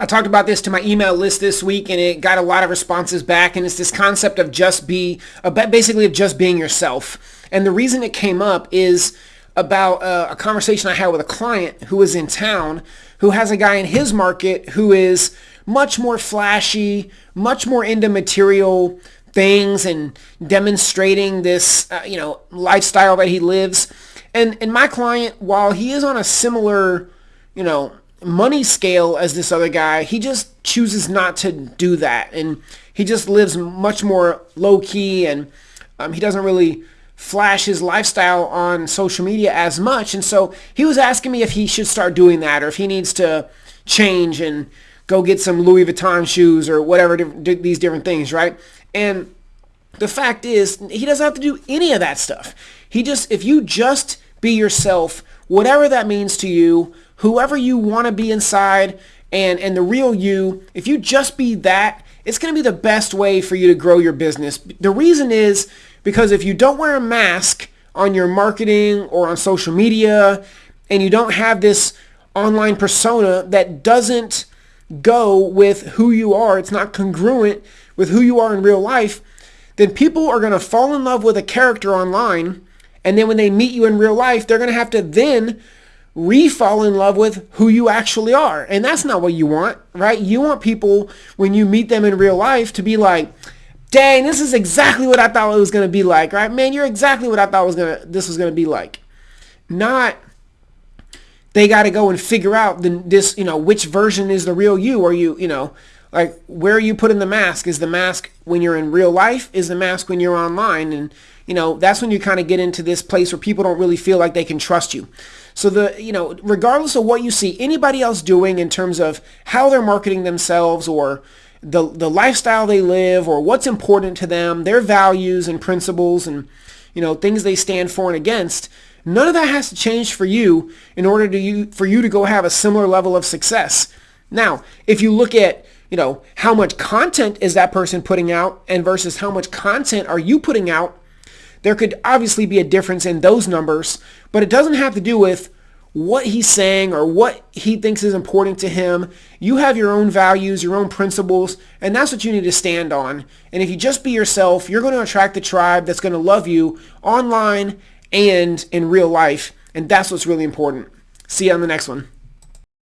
I talked about this to my email list this week and it got a lot of responses back and it's this concept of just be, basically of just being yourself. And the reason it came up is about uh, a conversation I had with a client who was in town who has a guy in his market who is much more flashy, much more into material things and demonstrating this, uh, you know, lifestyle that he lives. And and my client, while he is on a similar, you know, money scale as this other guy, he just chooses not to do that, and he just lives much more low key, and um, he doesn't really flash his lifestyle on social media as much. And so he was asking me if he should start doing that, or if he needs to change and go get some Louis Vuitton shoes or whatever these different things, right? And the fact is, he doesn't have to do any of that stuff. He just, if you just be yourself, whatever that means to you, whoever you want to be inside, and, and the real you, if you just be that, it's going to be the best way for you to grow your business. The reason is because if you don't wear a mask on your marketing or on social media, and you don't have this online persona that doesn't go with who you are, it's not congruent with who you are in real life, then people are going to fall in love with a character online. And then when they meet you in real life, they're going to have to then re-fall in love with who you actually are. And that's not what you want, right? You want people, when you meet them in real life, to be like, dang, this is exactly what I thought it was going to be like, right? Man, you're exactly what I thought was gonna this was going to be like. Not they got to go and figure out the, this, you know, which version is the real you or you, you know, like where you putting the mask? Is the mask when you're in real life? Is the mask when you're online? And you know, that's when you kind of get into this place where people don't really feel like they can trust you. So the, you know, regardless of what you see anybody else doing in terms of how they're marketing themselves or the, the lifestyle they live or what's important to them, their values and principles and, you know, things they stand for and against, none of that has to change for you in order to you, for you to go have a similar level of success. Now, if you look at you know, how much content is that person putting out and versus how much content are you putting out, there could obviously be a difference in those numbers, but it doesn't have to do with what he's saying or what he thinks is important to him. You have your own values, your own principles, and that's what you need to stand on. And if you just be yourself, you're going to attract the tribe that's going to love you online and in real life. And that's what's really important. See you on the next one.